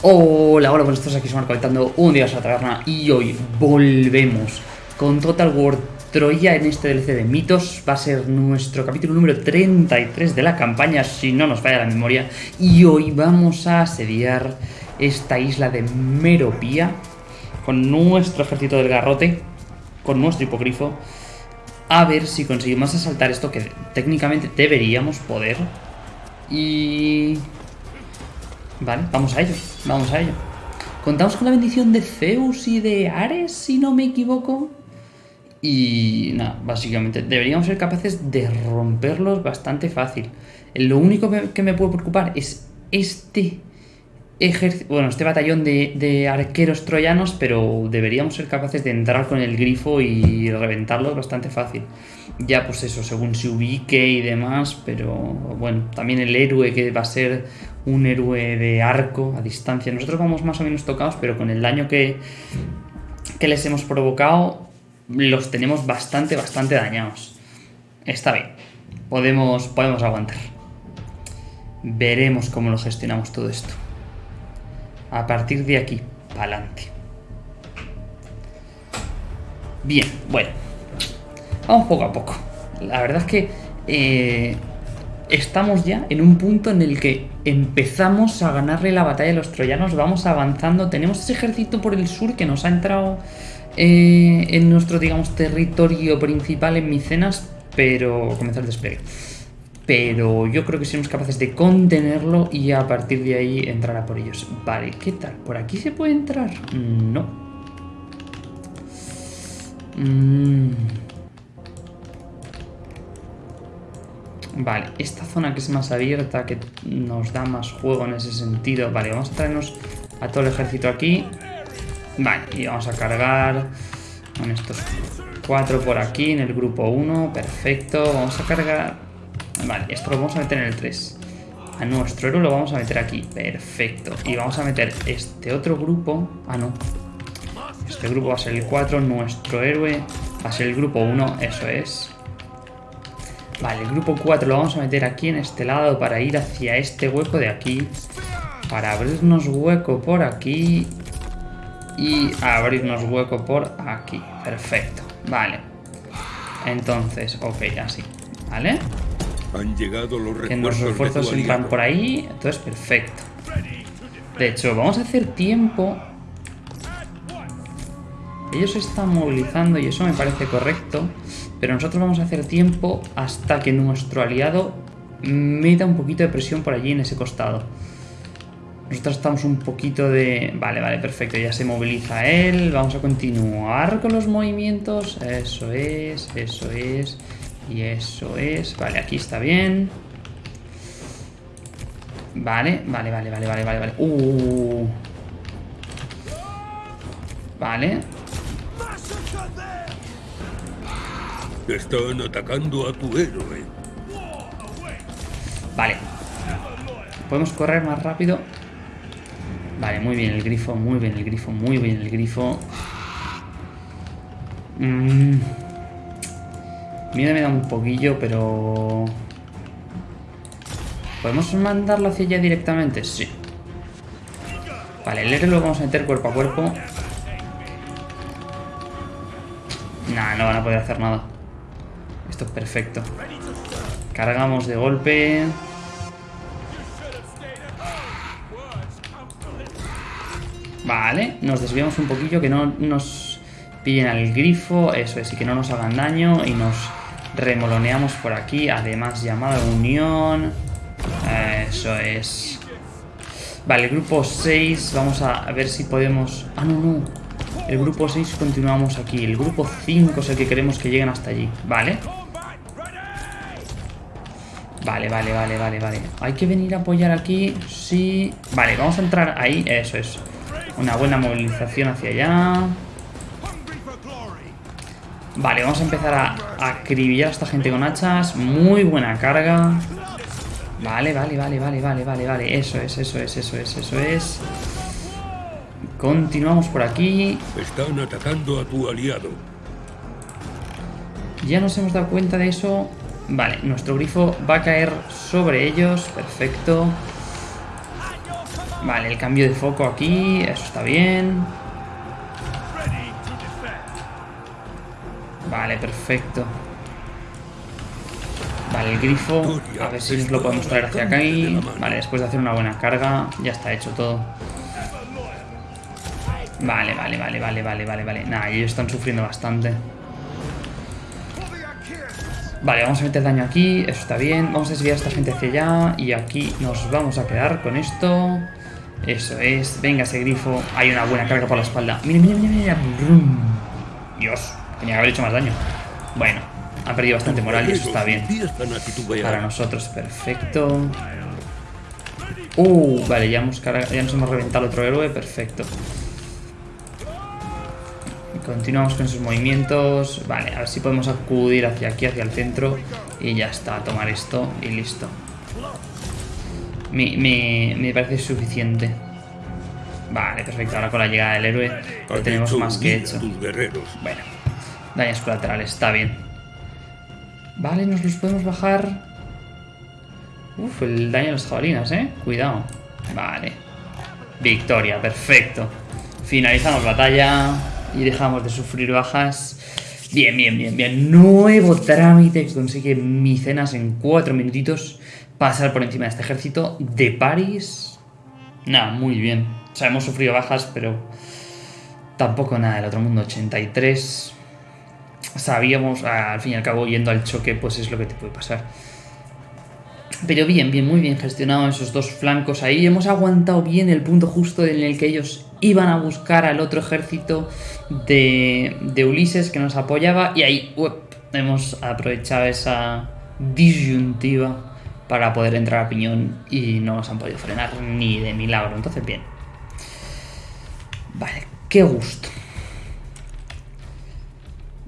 Hola, hola, buenos días, aquí somos conectando un día a la taberna y hoy volvemos con Total War Troya en este DLC de mitos. Va a ser nuestro capítulo número 33 de la campaña, si no nos falla la memoria. Y hoy vamos a asediar esta isla de Meropía con nuestro ejército del garrote, con nuestro hipogrifo. A ver si conseguimos asaltar esto que técnicamente deberíamos poder. Y Vale, vamos a ello, vamos a ello. Contamos con la bendición de Zeus y de Ares, si no me equivoco. Y nada, básicamente deberíamos ser capaces de romperlos bastante fácil. Lo único que me puede preocupar es este bueno, este batallón de, de, arqueros troyanos, pero deberíamos ser capaces de entrar con el grifo y reventarlos bastante fácil. Ya pues eso, según se ubique y demás, pero bueno, también el héroe que va a ser un héroe de arco a distancia. Nosotros vamos más o menos tocados, pero con el daño que, que les hemos provocado, los tenemos bastante, bastante dañados. Está bien, podemos, podemos aguantar. Veremos cómo lo gestionamos todo esto. A partir de aquí, para adelante. Bien, bueno. Vamos poco a poco. La verdad es que eh, estamos ya en un punto en el que empezamos a ganarle la batalla a los troyanos, vamos avanzando, tenemos ese ejército por el sur que nos ha entrado eh, en nuestro, digamos, territorio principal en Micenas, pero comenzar el despliegue. Pero yo creo que seremos capaces de contenerlo y a partir de ahí entrar a por ellos. Vale, ¿qué tal? ¿Por aquí se puede entrar? No. Mmm... Vale, esta zona que es más abierta, que nos da más juego en ese sentido. Vale, vamos a traernos a todo el ejército aquí. Vale, y vamos a cargar con estos cuatro por aquí en el grupo 1. Perfecto, vamos a cargar... Vale, esto lo vamos a meter en el 3. A nuestro héroe lo vamos a meter aquí. Perfecto. Y vamos a meter este otro grupo... Ah, no. Este grupo va a ser el 4. Nuestro héroe va a ser el grupo 1. Eso es. Vale, el grupo 4 lo vamos a meter aquí en este lado para ir hacia este hueco de aquí. Para abrirnos hueco por aquí. Y abrirnos hueco por aquí. Perfecto. Vale. Entonces, ok, así. ¿Vale? Han llegado los refuerzos, que los refuerzos entran por ahí. Entonces, perfecto. De hecho, vamos a hacer tiempo. Ellos se están movilizando y eso me parece correcto. Pero nosotros vamos a hacer tiempo hasta que nuestro aliado meta un poquito de presión por allí en ese costado. Nosotros estamos un poquito de... Vale, vale, perfecto. Ya se moviliza él. Vamos a continuar con los movimientos. Eso es, eso es. Y eso es. Vale, aquí está bien. Vale, vale, vale, vale, vale, vale. Uh. Vale. Están atacando a tu héroe. Vale. Podemos correr más rápido. Vale, muy bien el grifo, muy bien el grifo, muy bien el grifo. Mmm. Miedo me da un poquillo, pero... ¿Podemos mandarlo hacia allá directamente? Sí. Vale, el héroe lo vamos a meter cuerpo a cuerpo. Nah, no van a poder hacer nada. Es perfecto. Cargamos de golpe. Vale, nos desviamos un poquillo, que no nos pillen al grifo, eso es, y que no nos hagan daño, y nos remoloneamos por aquí, además llamada unión, eso es. Vale, grupo 6, vamos a ver si podemos... Ah, no, no, el grupo 6 continuamos aquí, el grupo 5 es el que queremos que lleguen hasta allí, ¿vale? Vale, vale, vale, vale, vale. Hay que venir a apoyar aquí, sí. Vale, vamos a entrar ahí, eso es. Una buena movilización hacia allá. Vale, vamos a empezar a acribillar a esta gente con hachas. Muy buena carga. Vale, vale, vale, vale, vale, vale, vale. Eso es, eso es, eso es, eso es. Continuamos por aquí. Están atacando a tu aliado. Ya nos hemos dado cuenta de eso. Vale, nuestro grifo va a caer sobre ellos. Perfecto. Vale, el cambio de foco aquí, eso está bien. Vale, perfecto. Vale, el grifo, a ver si lo podemos traer hacia acá. Vale, después de hacer una buena carga, ya está hecho todo. Vale, vale, vale, vale, vale, vale, vale. Nada, ellos están sufriendo bastante. Vale, vamos a meter daño aquí, eso está bien. Vamos a desviar a esta gente hacia allá y aquí nos vamos a quedar con esto. Eso es. Venga, ese grifo. Hay una buena carga por la espalda. Mira, mira, mira, mira. Dios, tenía que haber hecho más daño. Bueno, ha perdido bastante moral y eso está bien. Para nosotros, perfecto. Uh, vale, ya, hemos ya nos hemos reventado otro héroe, perfecto. Continuamos con esos movimientos. Vale, a ver si podemos acudir hacia aquí, hacia el centro. Y ya está, tomar esto y listo. Me, parece suficiente. Vale, perfecto. Ahora con la llegada del héroe lo tenemos más que hecho. Bueno, daños colaterales, está bien. Vale, nos los podemos bajar. Uf, el daño a las jabalinas, ¿eh? Cuidado. Vale. Victoria, perfecto. Finalizamos batalla y dejamos de sufrir bajas. Bien, bien, bien, bien. Nuevo trámite que consigue Micenas en cuatro minutitos. Pasar por encima de este ejército de París. Nada, muy bien. O sea, hemos sufrido bajas, pero tampoco nada del otro mundo. 83. Sabíamos, al fin y al cabo, yendo al choque, pues es lo que te puede pasar. Pero bien, bien, muy bien gestionado esos dos flancos ahí. Hemos aguantado bien el punto justo en el que ellos iban a buscar al otro ejército de, de Ulises que nos apoyaba. Y ahí hemos aprovechado esa disyuntiva para poder entrar a piñón y no nos han podido frenar ni de milagro. Entonces, bien. Vale, qué gusto.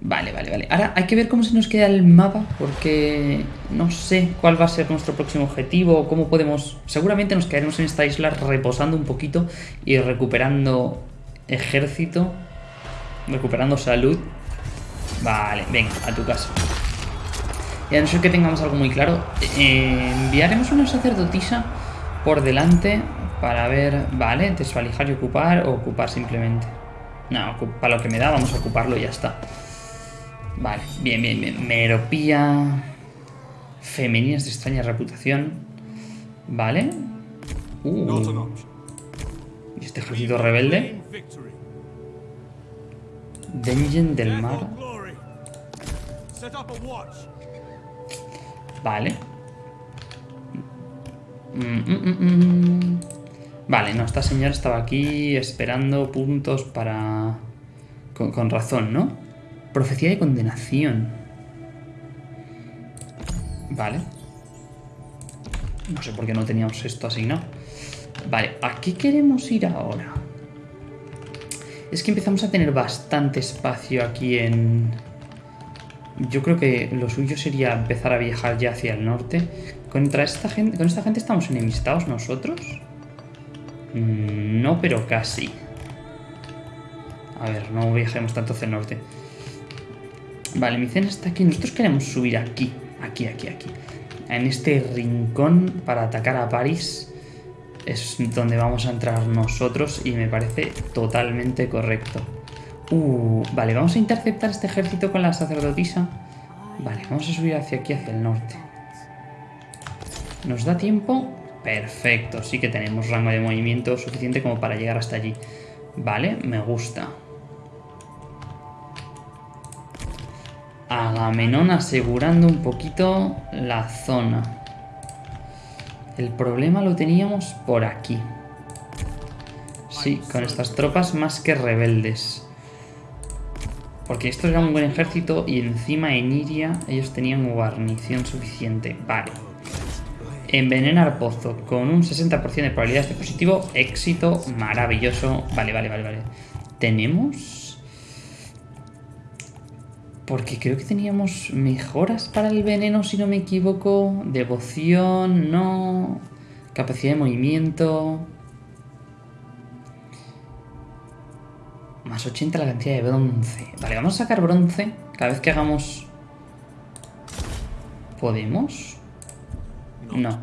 Vale, vale, vale. Ahora hay que ver cómo se nos queda el mapa, porque no sé cuál va a ser nuestro próximo objetivo, cómo podemos... Seguramente nos quedaremos en esta isla reposando un poquito y recuperando ejército, recuperando salud. Vale, venga, a tu casa. Y a no ser que tengamos algo muy claro, eh, enviaremos una sacerdotisa por delante para ver... Vale, desvalijar y ocupar o ocupar simplemente. No, para lo que me da vamos a ocuparlo y ya está. Vale, bien, bien, bien. Meropía. Femeninas de extraña reputación. Vale. Uh. ¿Y este ejército rebelde? Dengen del mar. Vale. Mm, mm, mm, vale, no, esta señora estaba aquí esperando puntos para... con razón, ¿no? Profecía de condenación. Vale. No sé por qué no teníamos esto asignado. Vale, ¿a qué queremos ir ahora? Es que empezamos a tener bastante espacio aquí en... Yo creo que lo suyo sería empezar a viajar ya hacia el norte. ¿Contra esta gente, ¿Con esta gente estamos enemistados nosotros? Mm, no, pero casi. A ver, no viajemos tanto hacia el norte. Vale, mi cena está aquí. Nosotros queremos subir aquí, aquí, aquí, aquí. En este rincón para atacar a París es donde vamos a entrar nosotros y me parece totalmente correcto. Uh, vale, vamos a interceptar este ejército con la sacerdotisa. Vale, vamos a subir hacia aquí, hacia el norte. ¿Nos da tiempo? Perfecto, sí que tenemos rango de movimiento suficiente como para llegar hasta allí. Vale, me gusta. Agamenón asegurando un poquito la zona. El problema lo teníamos por aquí. Sí, con estas tropas más que rebeldes. Porque esto era un buen ejército y encima en Iria ellos tenían guarnición suficiente. Vale. Envenenar pozo con un 60% de probabilidades de positivo. Éxito maravilloso. Vale, vale, vale, vale. Tenemos... Porque creo que teníamos mejoras para el veneno, si no me equivoco. Devoción, no. Capacidad de movimiento. Más 80 la cantidad de bronce. Vale, vamos a sacar bronce cada vez que hagamos... ¿Podemos? No.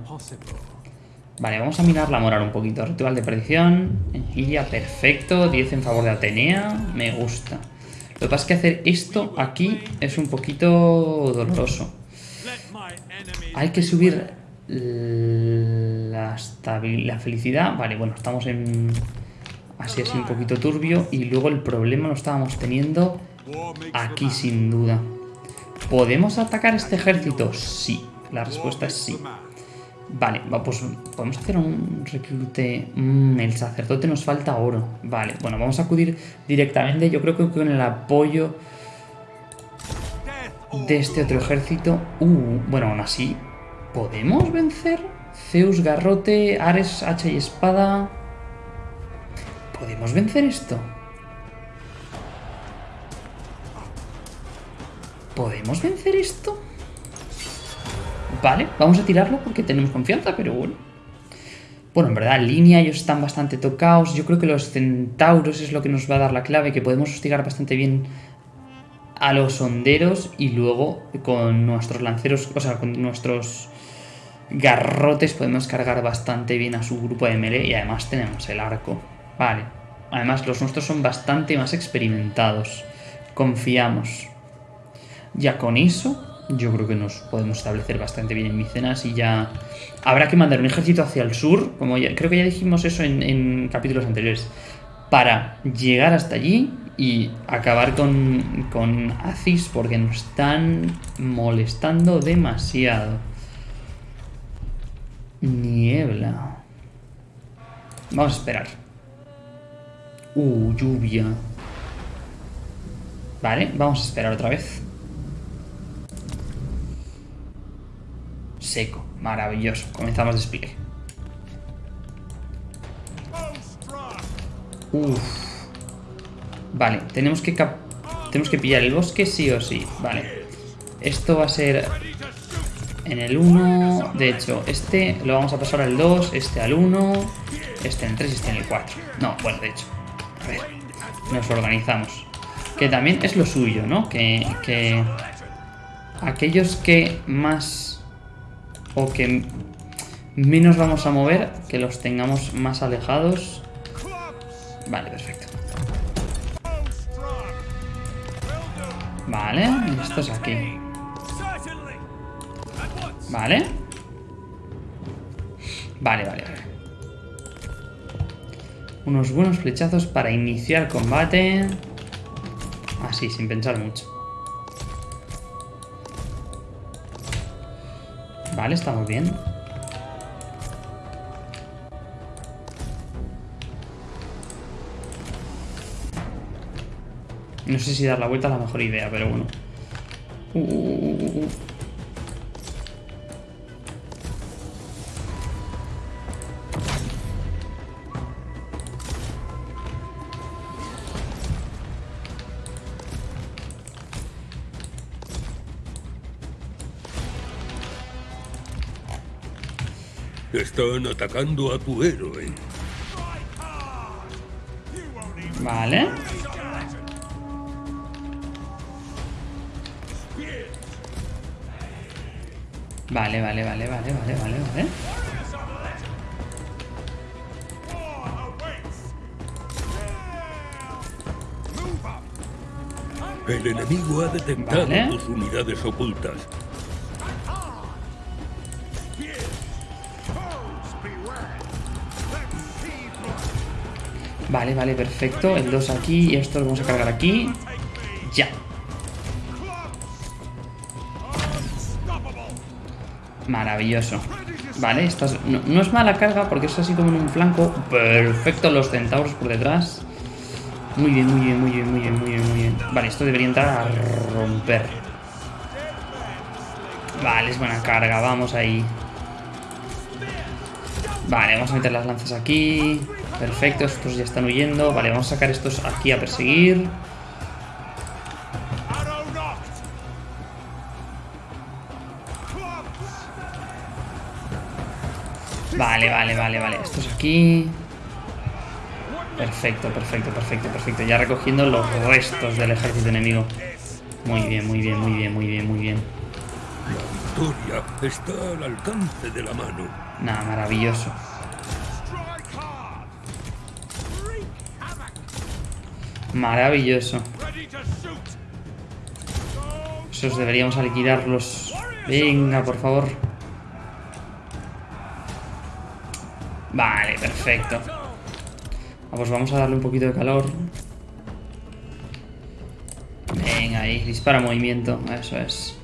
Vale, vamos a mirar la moral un poquito. Ritual de predicción. Energía, perfecto. 10 en favor de Atenea. Me gusta. Lo que pasa es que hacer esto aquí es un poquito doloroso. Hay que subir la, felicidad. Vale, bueno, estamos en... Así, así un poquito turbio. Y luego el problema lo estábamos teniendo aquí sin duda. ¿Podemos atacar este ejército? Sí. La respuesta es sí. Vale, pues podemos hacer un reclute... Mm, el sacerdote nos falta oro. Vale, bueno, vamos a acudir directamente. Yo creo que con el apoyo de este otro ejército... Uh, bueno, aún así, ¿podemos vencer? Zeus, garrote, Ares, hacha y espada... ¿Podemos vencer esto? ¿Podemos vencer esto? Vale, vamos a tirarlo porque tenemos confianza, pero bueno. Bueno, en verdad, línea ellos están bastante tocados. Yo creo que los centauros es lo que nos va a dar la clave, que podemos hostigar bastante bien a los honderos y luego con nuestros lanceros, o sea, con nuestros garrotes podemos cargar bastante bien a su grupo de melee y además tenemos el arco. Vale. Además, los nuestros son bastante más experimentados. Confiamos. Ya con eso, yo creo que nos podemos establecer bastante bien en Micenas y ya habrá que mandar un ejército hacia el sur, como creo que ya dijimos eso en, capítulos anteriores, para llegar hasta allí y acabar con, con Acis porque nos están molestando demasiado. Niebla. Vamos a esperar. Uh, lluvia. Vale, vamos a esperar otra vez. Seco. Maravilloso. Comenzamos despliegue. Uf. Vale, tenemos que tenemos que pillar el bosque sí o sí. Vale. Esto va a ser en el 1. De hecho, este lo vamos a pasar al 2, este al 1, este en el 3 y este en el 4. No, bueno, de hecho. A ver, nos organizamos. Que también es lo suyo, ¿no? Que, que aquellos que más o que menos vamos a mover, que los tengamos más alejados. Vale, perfecto. Vale, estos aquí. Vale. Vale, vale, vale. Unos buenos flechazos para iniciar combate. Así, sin pensar mucho. Vale, estamos bien. No sé si dar la vuelta es la mejor idea, pero bueno. Uh, uh, uh, Están atacando a tu héroe. Vale. Vale, vale, vale, vale, vale, vale, vale. El enemigo ha detectado tus unidades ocultas. Vale, vale, perfecto. El 2 aquí y esto lo vamos a cargar aquí. Ya. Maravilloso. Vale, esta no, es mala carga porque es así como en un flanco. Perfecto, los centauros por detrás. Muy bien, muy bien, muy bien, muy bien, muy bien, muy bien. Vale, esto debería entrar a romper. Vale, es buena carga, vamos ahí. Vale, vamos a meter las lanzas aquí. Perfecto, estos ya están huyendo. Vale, vamos a sacar estos aquí a perseguir. Vale, vale, vale, vale. Estos aquí. Perfecto, perfecto, perfecto, perfecto. Ya recogiendo los restos del ejército enemigo. Muy bien, muy bien, muy bien, muy bien, muy bien. La victoria está al alcance de la mano. Nada, maravilloso. Maravilloso. Esos deberíamos liquidarlos. Venga, por favor. Vale, perfecto. Ah, pues vamos a darle un poquito de calor. Venga, ahí. Dispara movimiento. Eso es.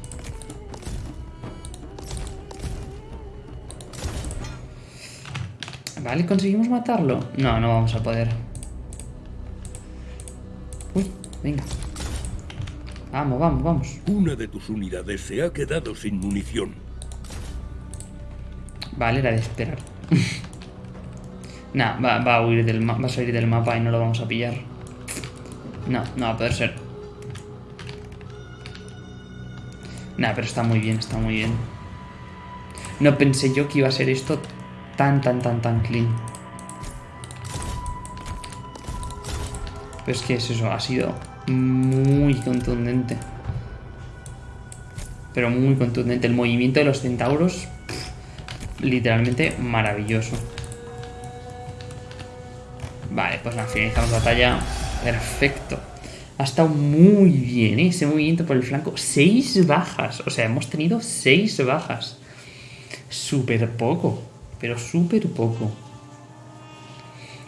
Vale, ¿conseguimos matarlo? No, no vamos a poder. Venga. Vamos, vamos, vamos. Una de tus unidades se ha quedado sin munición. Vale, era de esperar. nah, va, va, a huir del va a salir del mapa y no lo vamos a pillar. No, no va a poder ser. Nah, pero está muy bien, está muy bien. No pensé yo que iba a ser esto tan, tan, tan, tan clean. Pero es que es eso, ha sido muy contundente. Pero muy contundente. El movimiento de los centauros, literalmente maravilloso. Vale, pues nada, finalizamos la batalla. Perfecto. Ha estado muy bien ¿eh? ese movimiento por el flanco. Seis bajas. O sea, hemos tenido seis bajas. Súper poco pero súper poco.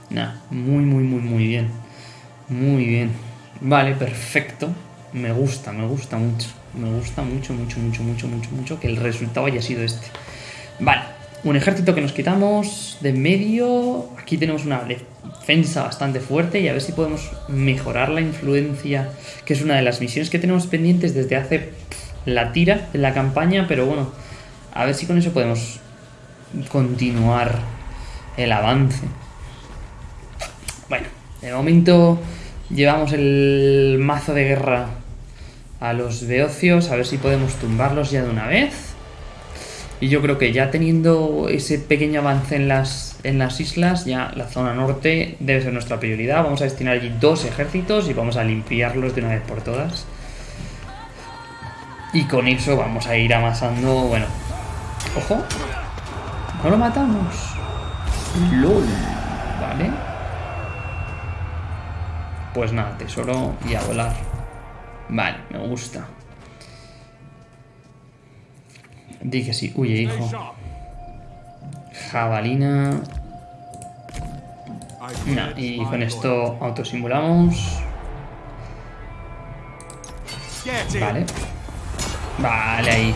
Nah, muy, muy, muy, muy bien. Muy bien. Vale, perfecto. Me gusta, me gusta mucho. Me gusta mucho, mucho, mucho, mucho, mucho, mucho que el resultado haya sido este. Vale, un ejército que nos quitamos de medio. Aquí tenemos una defensa bastante fuerte y a ver si podemos mejorar la influencia, que es una de las misiones que tenemos pendientes desde hace la tira en la campaña, pero bueno, a ver si con eso podemos continuar el avance. Bueno, de momento llevamos el mazo de guerra a los beocios, a ver si podemos tumbarlos ya de una vez. Y yo creo que ya teniendo ese pequeño avance en las, en las islas, ya la zona norte debe ser nuestra prioridad. Vamos a destinar allí dos ejércitos y vamos a limpiarlos de una vez por todas. Y con eso vamos a ir amasando, bueno, ojo, no lo matamos. LOL. Vale. Pues nada, tesoro y a volar. Vale, me gusta. Di que sí. Huye, hijo. Jabalina. y con esto autosimulamos. Vale. Vale, ahí.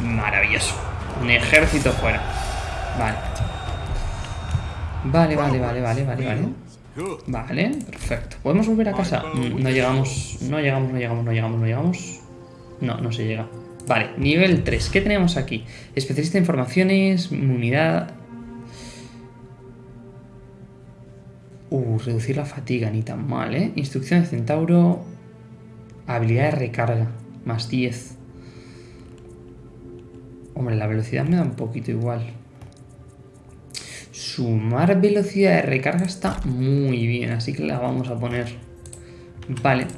Maravilloso. Un ejército fuera. Vale. Vale, vale, vale, vale, vale, vale. Vale, perfecto. ¿Podemos volver a casa? No llegamos, no llegamos, no llegamos, no llegamos, no llegamos. No, no se llega. Vale, nivel 3. ¿Qué tenemos aquí? Especialista de informaciones, unidad... Uh, reducir la fatiga, ni tan mal, ¿eh? Instrucción de centauro... Habilidad de recarga, más 10. Hombre, la velocidad me da un poquito igual. Sumar velocidad de recarga está muy bien, así que la vamos a poner. Vale.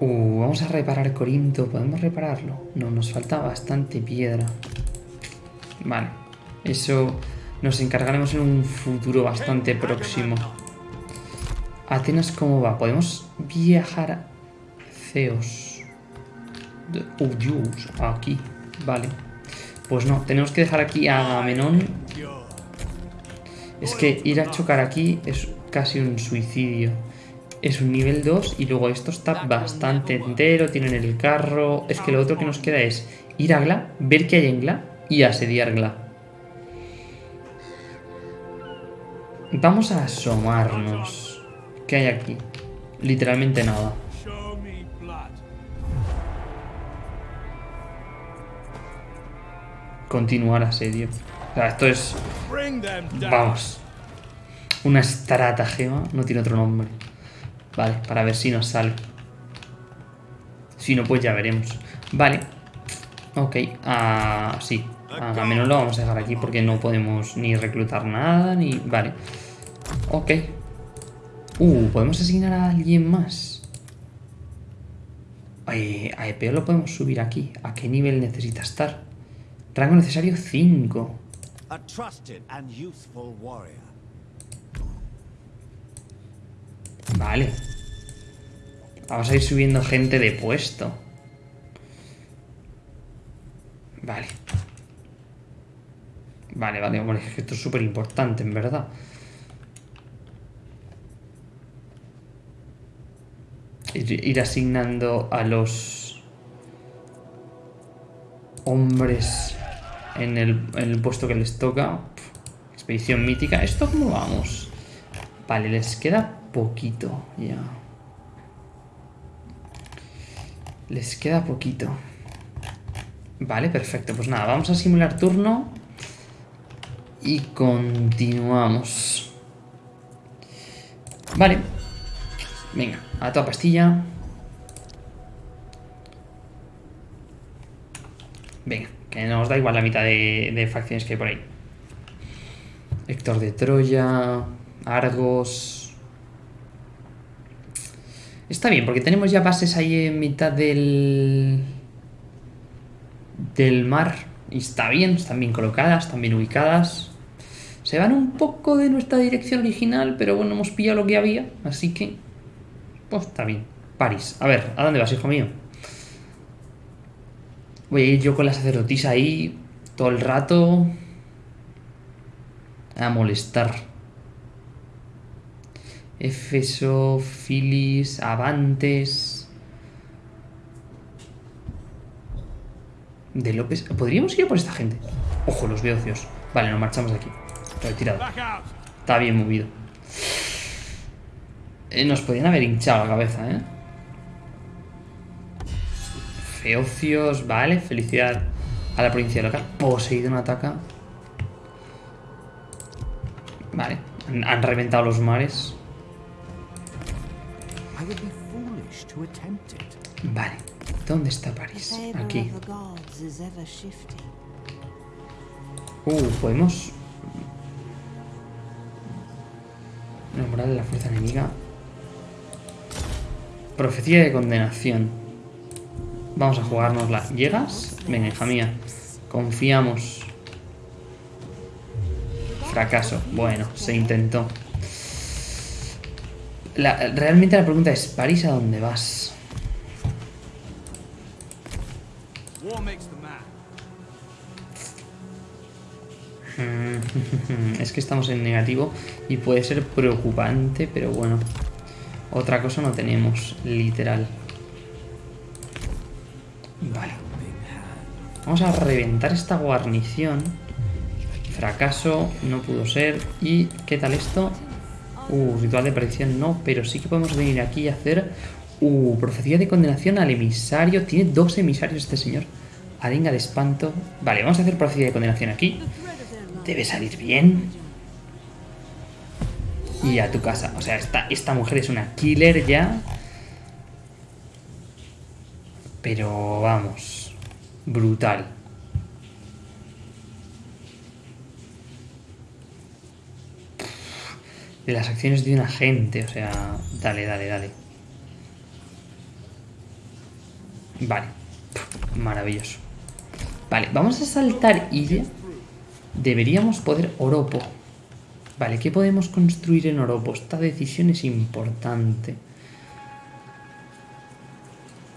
Uh, vamos a reparar Corinto. ¿Podemos repararlo? No, nos falta bastante piedra. Vale. Eso nos encargaremos en un futuro bastante próximo. Atenas, ¿cómo va? ¿Podemos viajar Zeus. Oh, Dios, aquí. Vale. Pues no, tenemos que dejar aquí a Agamenón. Es que ir a chocar aquí es casi un suicidio. Es un nivel 2 y luego esto está bastante entero. Tienen el carro. Es que lo otro que nos queda es ir a Gla, ver qué hay en Gla y asediar Gla. Vamos a asomarnos. ¿Qué hay aquí? Literalmente nada. Continuar asedio. O sea, esto es... Vamos. Una estratagema. No tiene otro nombre. Vale, para ver si nos sale. Si no, pues ya veremos. Vale. Ok. Ah, sí. A menos lo vamos a dejar aquí porque no podemos ni reclutar nada, ni... Vale. Ok. Uh, ¿podemos asignar a alguien más? Eh, a lo podemos subir aquí. ¿A qué nivel necesita estar? Rango necesario 5. A trusted and youthful warrior. Vale. Vamos a ir subiendo gente de puesto. Vale. Vale, vale, es que esto es súper importante, en verdad. Ir, ir asignando a los hombres en el, puesto que les toca. Expedición mítica. ¿Esto cómo vamos? Vale, les queda poquito ya. Les queda poquito. Vale, perfecto. Pues nada, vamos a simular turno. Y continuamos. Vale. Venga, a toda pastilla. Venga, que nos da igual la mitad de, facciones que hay por ahí. Héctor de Troya, Argos. Está bien, porque tenemos ya bases ahí en mitad del... del mar. Y está bien, están bien colocadas, están bien ubicadas. Se van un poco de nuestra dirección original, pero bueno, hemos pillado lo que había, así que... Pues está bien. París. A ver, ¿a dónde vas, hijo mío? Voy a ir yo con la sacerdotisa ahí todo el rato a molestar. Éfeso, Filis, Avantes. De López. ¿Podríamos ir por esta gente? Ojo, los beocios. Vale, nos marchamos de aquí. Retirado. Está bien movido. Eh, nos podían haber hinchado la cabeza, ¿eh? Feocios, vale. Felicidad a la provincia local. Poseidón ataca. Vale. Han, han reventado los mares. Vale. ¿Dónde está París? Aquí. Uh, podemos... Nombrar la fuerza enemiga. Profecía de condenación. Vamos a jugárnosla. ¿Llegas? Venga, hija mía. Confiamos. Fracaso. Bueno, se intentó. Realmente la pregunta es, ¿París a dónde vas? Man. Es que estamos en negativo y puede ser preocupante, pero bueno. Otra cosa no tenemos, literal. Vamos a reventar esta guarnición. Fracaso, no pudo ser. ¿Y qué tal esto? Uh, ritual de predicción no, pero sí que podemos venir aquí y hacer... Uh, profecía de condenación al emisario. Tiene dos emisarios este señor. Arenga de espanto. Vale, vamos a hacer profecía de condenación aquí. Debe salir bien. Y a tu casa. O sea, esta, esta mujer es una killer ya. Pero vamos. Brutal. De las acciones de un agente. O sea, dale, dale, dale. Vale. Maravilloso. Vale, vamos a saltar Illa. Deberíamos poder Oropo. Vale, ¿qué podemos construir en Oropo? Esta decisión es importante.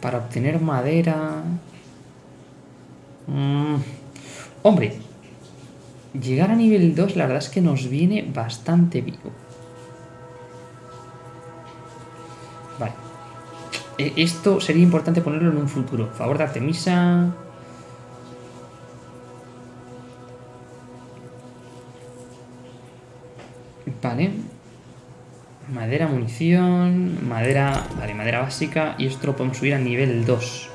Para obtener madera... Mm, Hombre, llegar a nivel 2 la verdad es que nos viene bastante vivo. Vale. E- Esto sería importante ponerlo en un futuro. Favor de Artemisa... Vale. Madera, munición, madera, vale, madera básica y esto lo podemos subir a nivel 2.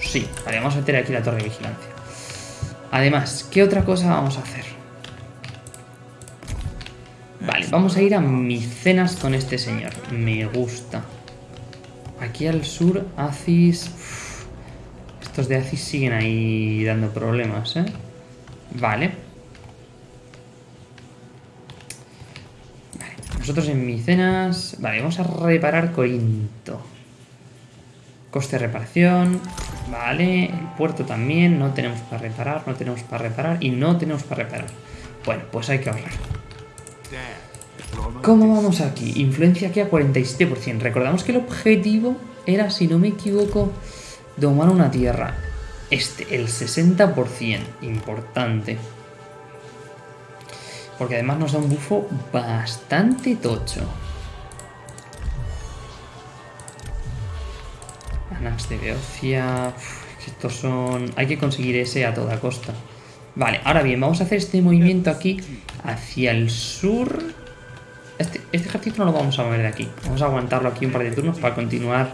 Sí, vale, vamos a meter aquí la torre de vigilancia. Además, ¿qué otra cosa vamos a hacer? Vale, vamos a ir a Micenas con este señor. Me gusta. Aquí al sur, Acis... estos de Acis siguen ahí dando problemas, ¿eh? Vale. Nosotros en Micenas... Vale, vamos a reparar Corinto. Coste de reparación. Vale, el puerto también. No tenemos para reparar, no tenemos para reparar y no tenemos para reparar. Bueno, pues hay que ahorrar. ¿Cómo vamos aquí? Influencia aquí a 47%. Recordamos que el objetivo era, si no me equivoco, domar una tierra. Este, el 60%. Importante. Porque además nos da un bufo bastante tocho. Anax de Beocia. estos son. Hay que conseguir ese a toda costa. Vale, ahora bien, vamos a hacer este movimiento aquí hacia el sur. Este, este ejército no lo vamos a mover de aquí. Vamos a aguantarlo aquí un par de turnos para continuar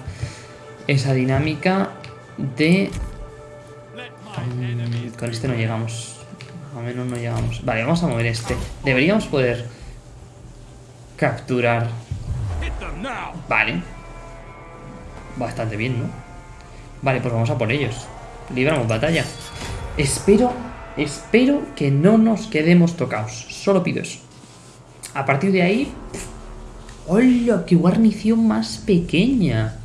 esa dinámica de. Mm, con este no llegamos. O menos no llegamos. Vale, vamos a mover este. Deberíamos poder capturar. Vale. Bastante bien, ¿no? Vale, pues vamos a por ellos. Libramos batalla. Espero, espero que no nos quedemos tocados. Solo pido eso. A partir de ahí... ¡Hola! ¡Qué guarnición más pequeña!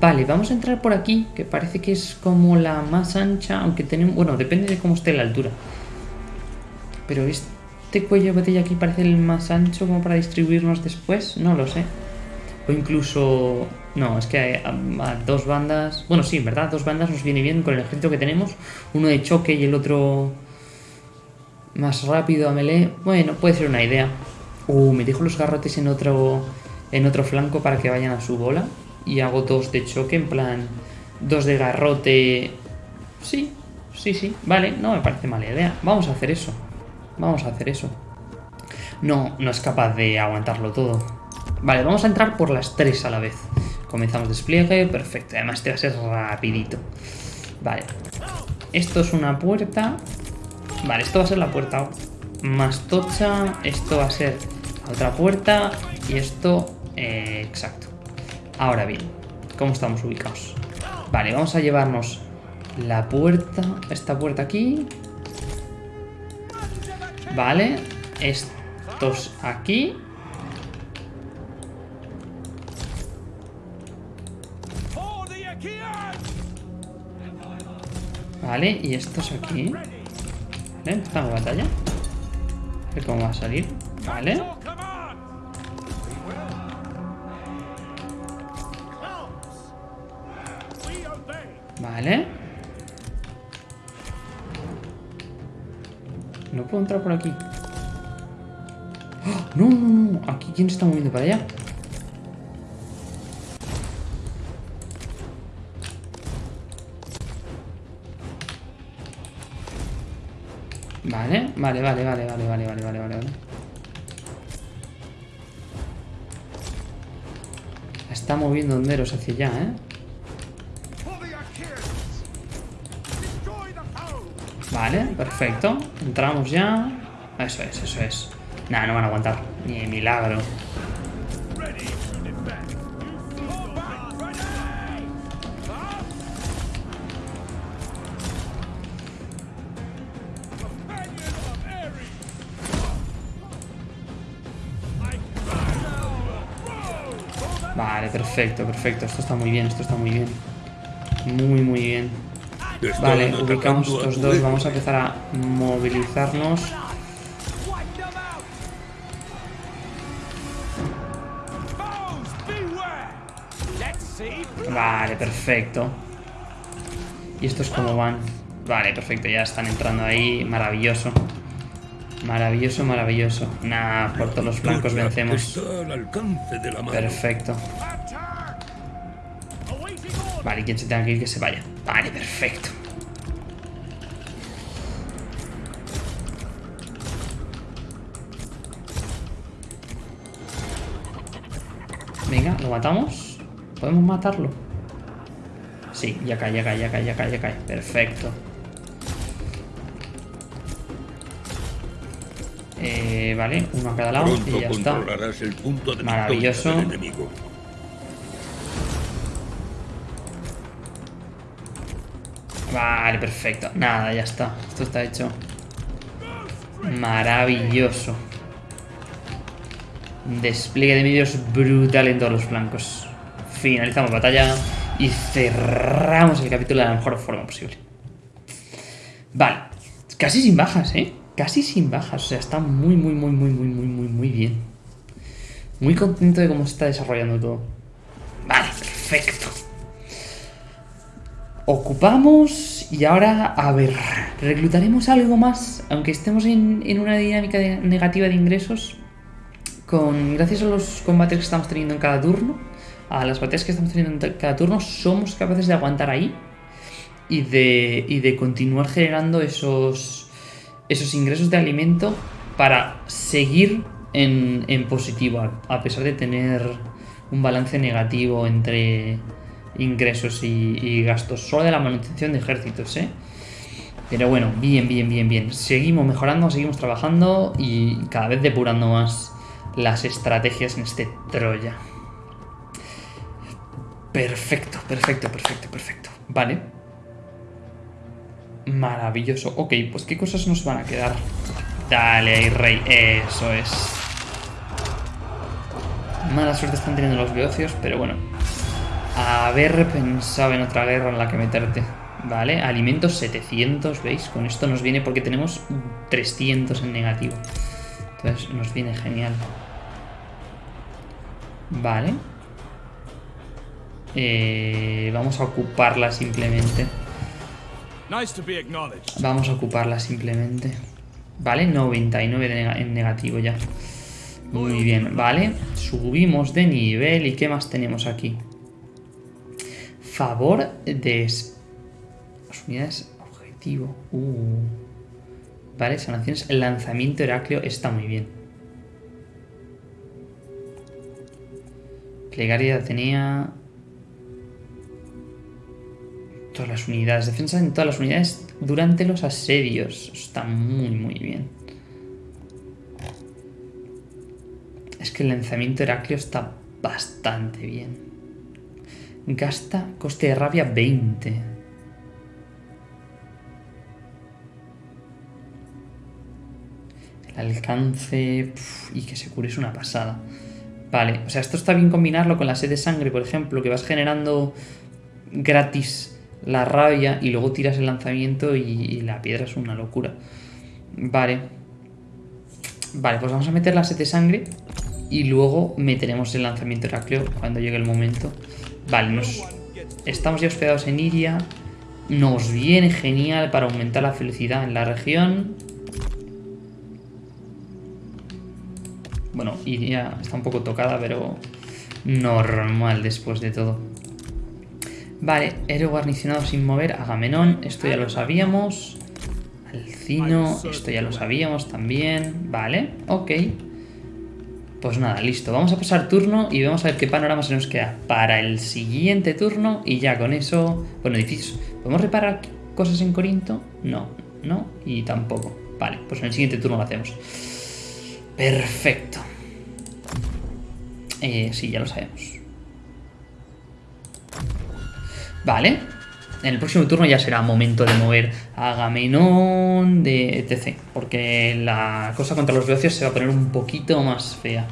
Vale, vamos a entrar por aquí, que parece que es como la más ancha, aunque tenemos... Bueno, depende de cómo esté la altura. Pero este cuello de botella aquí parece el más ancho como para distribuirnos después, no lo sé. O incluso... No, es que a, dos bandas... Bueno, sí, verdad, dos bandas nos viene bien con el ejército que tenemos. Uno de choque y el otro más rápido a melee. Bueno, puede ser una idea. Uh, me dejo los garrotes en otro, en otro flanco para que vayan a su bola. Y hago dos de choque, en plan... Dos de garrote... Sí, sí, sí. Vale, no me parece mala idea. Vamos a hacer eso. Vamos a hacer eso. No, no es capaz de aguantarlo todo. Vale, vamos a entrar por las tres a la vez. Comenzamos despliegue, perfecto. Además este va a ser rapidito. Vale. Esto es una puerta. Vale, esto va a ser la puerta más tocha. Esto va a ser otra puerta. Y esto... eh, exacto. Ahora bien, ¿cómo estamos ubicados? Vale, vamos a llevarnos la puerta... Esta puerta aquí. Vale. Estos aquí. Vale, y estos aquí. Vale, empezamos batalla. A ver cómo va a salir. Vale. Vale. No puedo entrar por aquí. ¡Ah! No, no, no. Aquí, ¿quién se está moviendo para allá? Vale, vale, vale, vale, vale, vale, vale, vale, vale, vale. Está moviendo honderos hacia allá, ¿eh? Vale, perfecto. Entramos ya. Eso es, eso es. Nah, no van a aguantar. Ni milagro. Perfecto, perfecto. Esto está muy bien, esto está muy bien. Muy, muy bien. Vale, ubicamos estos dos. Vamos a empezar a movilizarnos. Vale, perfecto. ¿Y estos cómo van? Vale, perfecto, ya están entrando ahí. Maravilloso. Maravilloso, maravilloso. Nah, por todos los flancos Victoria vencemos. Perfecto. Vale, quien se tenga que ir, que se vaya. Vale, perfecto. Venga, ¿lo matamos? ¿Podemos matarlo? Sí, ya cae, ya cae, ya cae, ya cae, ya cae. Perfecto. Eh, vale, uno a cada lado Pronto y ya está. controlarás el punto de Maravilloso. victoria del enemigo. Vale, perfecto. Nada, ya está. Esto está hecho. Maravilloso. Despliegue de medios brutal en todos los flancos. finalizamos batalla y cerramos el capítulo de la mejor forma posible. Vale, casi sin bajas, ¿eh? Casi sin bajas, o sea, está muy, muy, muy, muy, muy, muy, muy, muy bien. Muy contento de cómo se está desarrollando todo. Vale, perfecto. Ocupamos y ahora, a ver, reclutaremos algo más, aunque estemos en, en una dinámica negativa de ingresos, con gracias a los combates que estamos teniendo en cada turno, a las batallas que estamos teniendo en cada turno, somos capaces de aguantar ahí y de, y de continuar generando esos, esos ingresos de alimento para seguir en, en positivo, a pesar de tener un balance negativo entre ingresos y, gastos, solo de la manutención de ejércitos, ¿eh? Pero bueno, bien, bien, bien, bien. Seguimos mejorando, seguimos trabajando y cada vez depurando más las estrategias en este Troya. Perfecto, perfecto, perfecto, perfecto. Vale. Maravilloso. Ok, pues ¿qué cosas nos van a quedar? Dale ahí, rey. Eso es. Mala suerte están teniendo los beocios, pero bueno. Haber pensado en otra guerra en la que meterte. Vale, alimentos 700, ¿veis? Con esto nos viene porque tenemos 300 en negativo. Entonces nos viene genial. Vale. Eh, vamos a ocuparla simplemente. Vamos a ocuparla simplemente. Vale, 99 de nega- en negativo ya. Muy bien, vale. Subimos de nivel. ¿Y qué más tenemos aquí? Favor de... Las unidades objetivo. Uh. Vale, sanaciones. El lanzamiento Heracleo está muy bien. Plegaria de Atenea. Todas las unidades. Defensa en todas las unidades durante los asedios. Está muy, muy bien. Es que el lanzamiento Heracleo está bastante bien. Gasta coste de rabia 20. El alcance... y que se cure es una pasada. Vale, o sea, esto está bien combinarlo con la sed de sangre, por ejemplo, que vas generando gratis la rabia y luego tiras el lanzamiento y, y la piedra es una locura. Vale. Vale, pues vamos a meter la sed de sangre y luego meteremos el lanzamiento Heracleo cuando llegue el momento. Vale, nos... estamos ya hospedados en Iria. Nos viene genial para aumentar la felicidad en la región. Bueno, Iria está un poco tocada, pero normal después de todo. Vale, héroe guarnicionado sin mover, Agamenón, esto ya lo sabíamos. Alcino, esto ya lo sabíamos también. Vale, ok. Pues nada, listo. Vamos a pasar turno y vamos a ver qué panorama se nos queda para el siguiente turno. Y ya con eso... Bueno, edificios. ¿Podemos reparar cosas en Corinto? No, no y tampoco. Vale, pues en el siguiente turno lo hacemos. Perfecto. Eh, sí, ya lo sabemos. Vale. En el próximo turno ya será momento de mover a Agamenón de etc. Porque la cosa contra los beocios se va a poner un poquito más fea.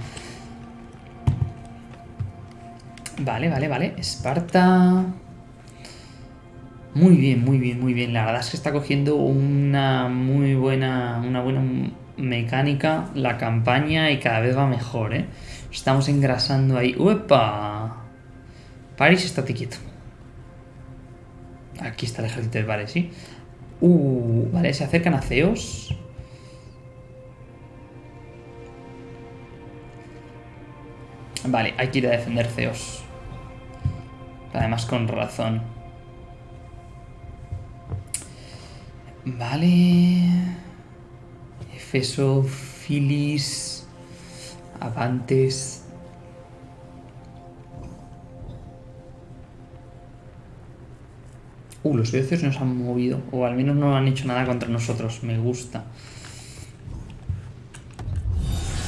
Vale, vale, vale. Esparta. Muy bien, muy bien, muy bien. La verdad es que está cogiendo una muy buena, una buena mecánica la campaña y cada vez va mejor, ¿eh? Estamos engrasando ahí. ¡Uepa! Paris, estate quieto. Aquí está el ejército de Paris, ¿sí? Uh, vale, se acercan a Zeos. Vale, hay que ir a defender Zeos. Además con razón. Vale. Efeso, Filis, Avantes. Uh, los beocios nos han movido. O al menos no han hecho nada contra nosotros. Me gusta.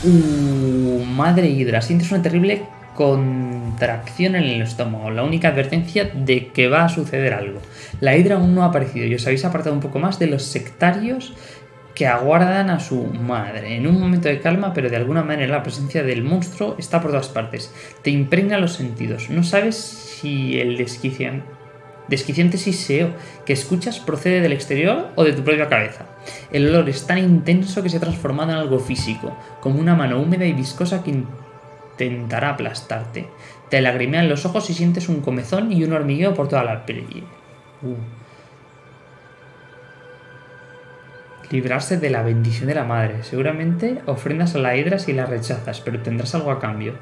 Uh, madre hidra. Sientes una terrible contracción en el estómago. La única advertencia de que va a suceder algo. La hidra aún no ha aparecido y os habéis apartado un poco más de los sectarios que aguardan a su madre. En un momento de calma, pero de alguna manera la presencia del monstruo está por todas partes. Te impregna los sentidos. No sabes si el desquician- desquiciante siseo que escuchas procede del exterior o de tu propia cabeza. El olor es tan intenso que se ha transformado en algo físico, como una mano húmeda y viscosa que intentará aplastarte. Te lagrimean los ojos y sientes un comezón y un hormigueo por toda la piel. Uh. Librarse de la bendición de la madre. Seguramente ofrendas a la hidra si la rechazas, pero tendrás algo a cambio.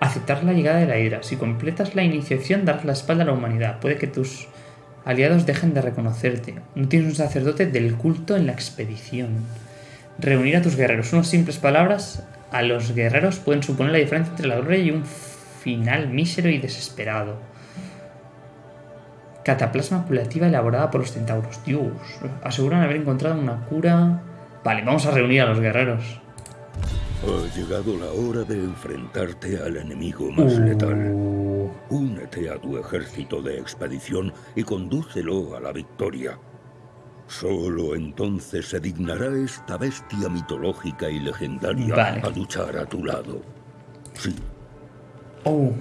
Aceptar la llegada de la hidra. Si completas la iniciación, darás la espalda a la humanidad. Puede que tus aliados dejen de reconocerte. No tienes un sacerdote del culto en la expedición. Reunir a tus guerreros. Unas simples palabras a los guerreros pueden suponer la diferencia entre la gloria y un final mísero y desesperado. Cataplasma curativa elaborada por los centauros. Dios, aseguran haber encontrado una cura. Vale, vamos a reunir a los guerreros. Ha llegado la hora de enfrentarte al enemigo más letal. Uh, Únete a tu ejército de expedición y condúcelo a la victoria. Solo entonces se dignará esta bestia mitológica y legendaria Vale. a luchar a tu lado. Sí, oh.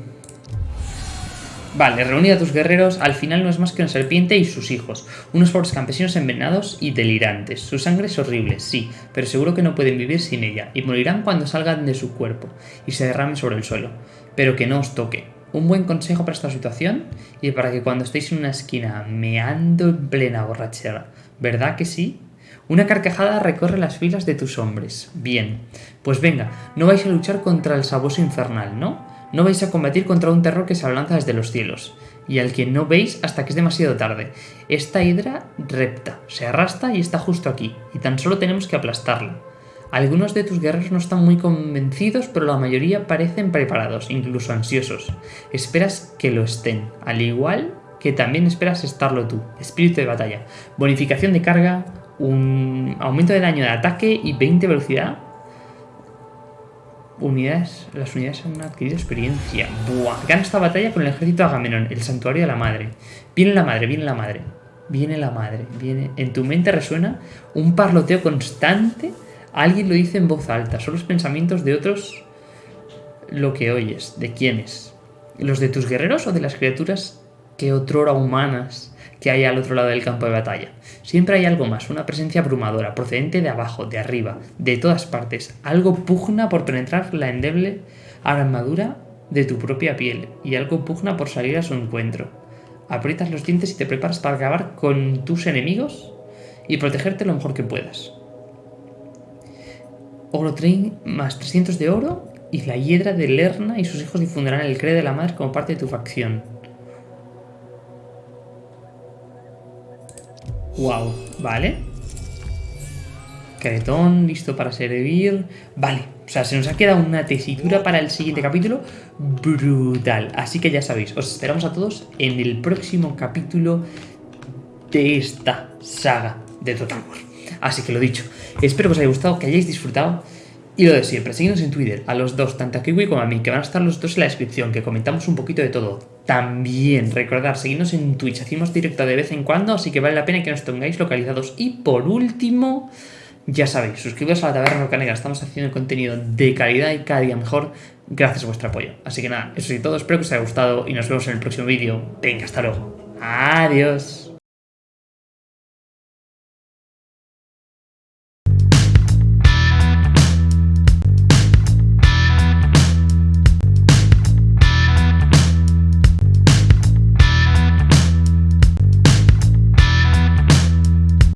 Vale, reunir a tus guerreros al final no es más que una serpiente y sus hijos, unos pobres campesinos envenenados y delirantes. Su sangre es horrible, sí, pero seguro que no pueden vivir sin ella, y morirán cuando salgan de su cuerpo y se derramen sobre el suelo. Pero que no os toque. Un buen consejo para esta situación y para que cuando estéis en una esquina meando en plena borrachera, ¿verdad que sí? Una carcajada recorre las filas de tus hombres. Bien, pues venga, no vais a luchar contra el sabueso infernal, ¿no? No vais a combatir contra un terror que se abalanza desde los cielos, y al que no veis hasta que es demasiado tarde. Esta hidra repta, se arrastra y está justo aquí, y tan solo tenemos que aplastarla. Algunos de tus guerreros no están muy convencidos, pero la mayoría parecen preparados, incluso ansiosos. Esperas que lo estén, al igual que también esperas estarlo tú. Espíritu de batalla. Bonificación de carga, un aumento de daño de ataque y 20 velocidad. Unidades, las unidades han adquirido experiencia. Buah. Gana esta batalla con el ejército Agamenón, el santuario de la madre. Viene la madre, viene la madre. Viene la madre, viene. En tu mente resuena un parloteo constante. Alguien lo dice en voz alta. Son los pensamientos de otros lo que oyes. ¿De quiénes? ¿Los de tus guerreros o de las criaturas que otrora humanas que hay al otro lado del campo de batalla? Siempre hay algo más, una presencia abrumadora, procedente de abajo, de arriba, de todas partes. Algo pugna por penetrar la endeble armadura de tu propia piel y algo pugna por salir a su encuentro. Aprietas los dientes y te preparas para acabar con tus enemigos y protegerte lo mejor que puedas. Oro más 300 de oro y la hiedra de Lerna y sus hijos difundirán el credo de la madre como parte de tu facción. Wow, vale. Caretón, listo para servir. Vale, o sea, se nos ha quedado una tesitura para el siguiente capítulo brutal. Así que ya sabéis, os esperamos a todos en el próximo capítulo de esta saga de Total War. Así que lo dicho, espero que os haya gustado, que hayáis disfrutado. Y lo de siempre, seguidnos en Twitter, a los dos, tanto a Kiwi como a mí, que van a estar los dos en la descripción, que comentamos un poquito de todo. También, recordar, seguidnos en Twitch, hacemos directo de vez en cuando, así que vale la pena que nos tengáis localizados. Y por último, ya sabéis, suscribiros a la Taberna Roca Negra, estamos haciendo contenido de calidad y cada día mejor, gracias a vuestro apoyo. Así que nada, eso es todo, espero que os haya gustado y nos vemos en el próximo vídeo. Venga, hasta luego. Adiós.